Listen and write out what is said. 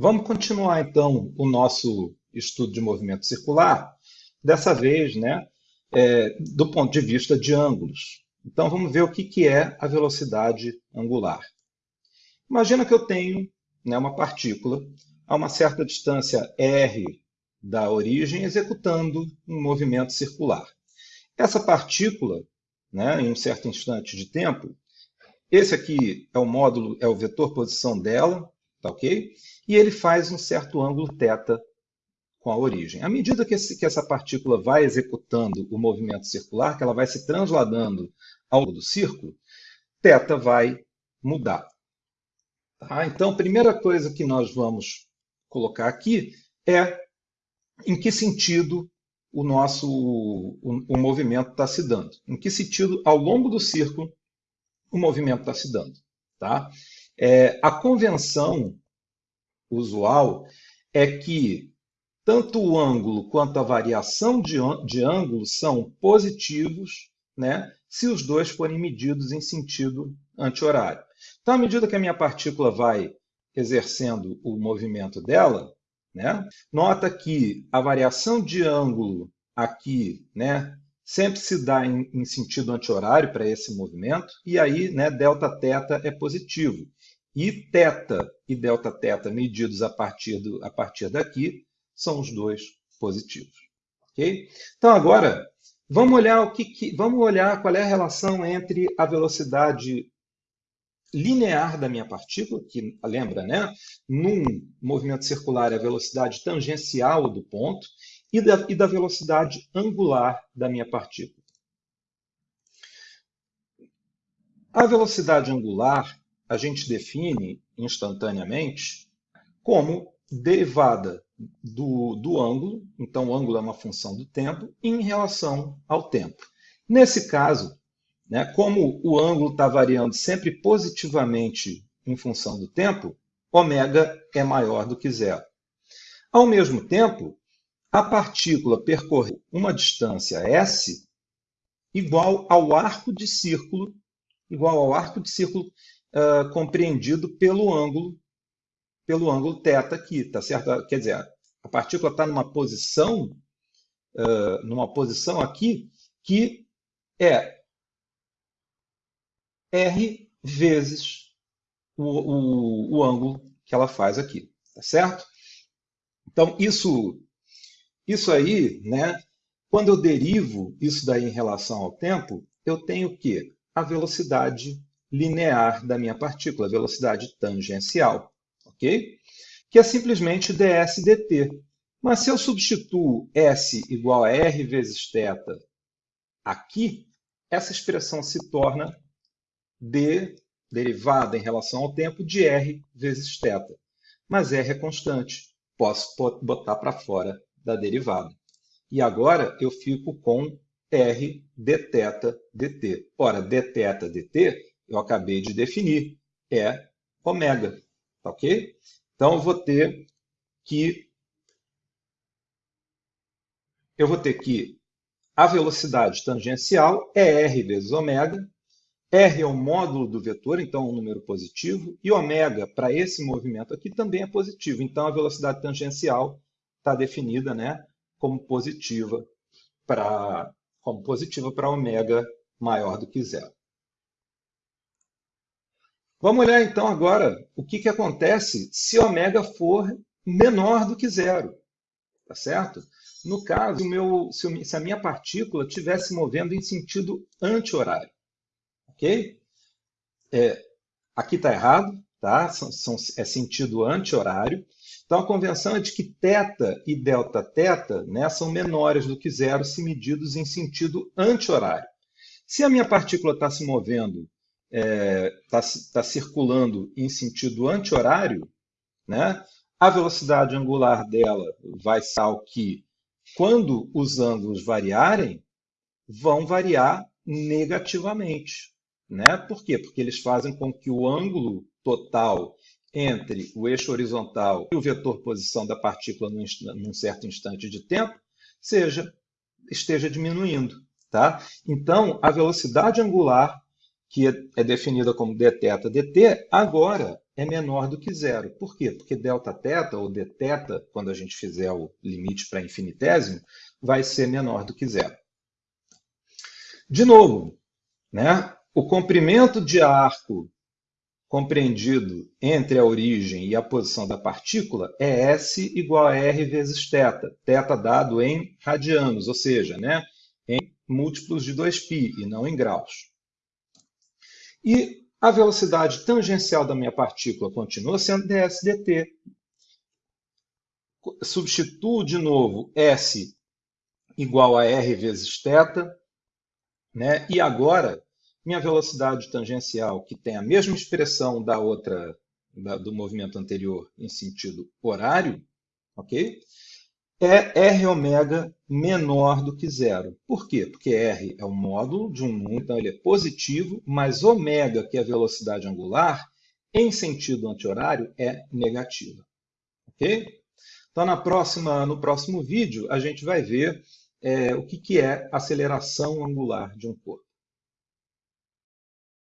Vamos continuar então o nosso estudo de movimento circular, dessa vez né, é, do ponto de vista de ângulos. Então vamos ver o que, que é a velocidade angular. Imagina que eu tenho né, uma partícula a uma certa distância r da origem executando um movimento circular. Essa partícula, né, em um certo instante de tempo, esse aqui é o módulo, é o vetor posição dela, tá ok? E ele faz um certo ângulo θ com a origem. À medida que, esse, que essa partícula vai executando o movimento circular, que ela vai se transladando ao longo do círculo, θ vai mudar. Tá? Então, a primeira coisa que nós vamos colocar aqui é em que sentido o nosso o, o movimento está se dando. Em que sentido, ao longo do círculo, o movimento está se dando. Tá? É, a convenção usual é que tanto o ângulo quanto a variação de, de ângulo são positivos né, se os dois forem medidos em sentido anti-horário. Então, à medida que a minha partícula vai exercendo o movimento dela, né, nota que a variação de ângulo aqui né, sempre se dá em, em sentido anti-horário para esse movimento, e aí né, delta θ é positivo. E θ e delta θ medidos a partir, do, a partir daqui são os dois positivos. Okay? Então agora, vamos olhar, o que, que, vamos olhar qual é a relação entre a velocidade linear da minha partícula, que lembra, né? Num movimento circular é a velocidade tangencial do ponto, e da, e da velocidade angular da minha partícula. A velocidade angular a gente define instantaneamente como derivada do, do ângulo, então o ângulo é uma função do tempo, em relação ao tempo. Nesse caso, né, como o ângulo está variando sempre positivamente em função do tempo, ômega é maior do que zero. Ao mesmo tempo, a partícula percorre uma distância s igual ao arco de círculo, igual ao arco de círculo uh, compreendido pelo ângulo, pelo ângulo θ aqui, tá certo? Quer dizer, a partícula está numa posição, uh, numa posição aqui que é r vezes o, o, o ângulo que ela faz aqui, tá certo? Então, isso isso aí, né, quando eu derivo isso daí em relação ao tempo, eu tenho o quê? A velocidade linear da minha partícula, a velocidade tangencial, ok? Que é simplesmente ds dt. Mas se eu substituo s igual a r vezes θ aqui, essa expressão se torna d derivada em relação ao tempo de r vezes θ. Mas r é constante, posso botar para fora da derivada. E agora eu fico com r dθ dt. Ora, dθ dt eu acabei de definir, é ômega, tá ok? Então eu vou ter que eu vou ter que a velocidade tangencial é r vezes ômega, r é o módulo do vetor, então é um número positivo, e ômega, para esse movimento aqui, também é positivo. Então a velocidade tangencial está definida né, como positiva para como positiva para ômega maior do que zero. Vamos olhar então agora o que, que acontece se ômega for menor do que zero. Tá certo? No caso, meu, se, eu, se, a minha partícula estivesse movendo em sentido anti-horário. Ok? É, aqui está errado, tá? São, são, é sentido anti-horário. Então, a convenção é de que θ e Δθ né, são menores do que zero se medidos em sentido anti-horário. Se a minha partícula está se movendo, está é, tá, tá circulando em sentido anti-horário, né, a velocidade angular dela vai ser o que, quando os ângulos variarem, vão variar negativamente. Né? Por quê? Porque eles fazem com que o ângulo total entre o eixo horizontal e o vetor posição da partícula num, num certo instante de tempo seja esteja diminuindo. Tá? Então, a velocidade angular, que é, é definida como dθ dt, agora é menor do que zero. Por quê? Porque delta θ, ou dθ, quando a gente fizer o limite para infinitésimo, vai ser menor do que zero. De novo, né? o comprimento de arco compreendido entre a origem e a posição da partícula é S igual a R vezes θ, θ dado em radianos, ou seja, né, em múltiplos de 2π e não em graus. E a velocidade tangencial da minha partícula continua sendo ds dt. Substituo de novo S igual a R vezes θ, né? e agora minha velocidade tangencial, que tem a mesma expressão da outra, da, do movimento anterior em sentido horário, ok? É R ômega menor do que zero. Por quê? Porque R é o módulo de um número, então ele é positivo, mas ômega, que é a velocidade angular, em sentido anti-horário, é negativa. Ok? Então, na próxima, no próximo vídeo, a gente vai ver é, o que, que é aceleração angular de um corpo.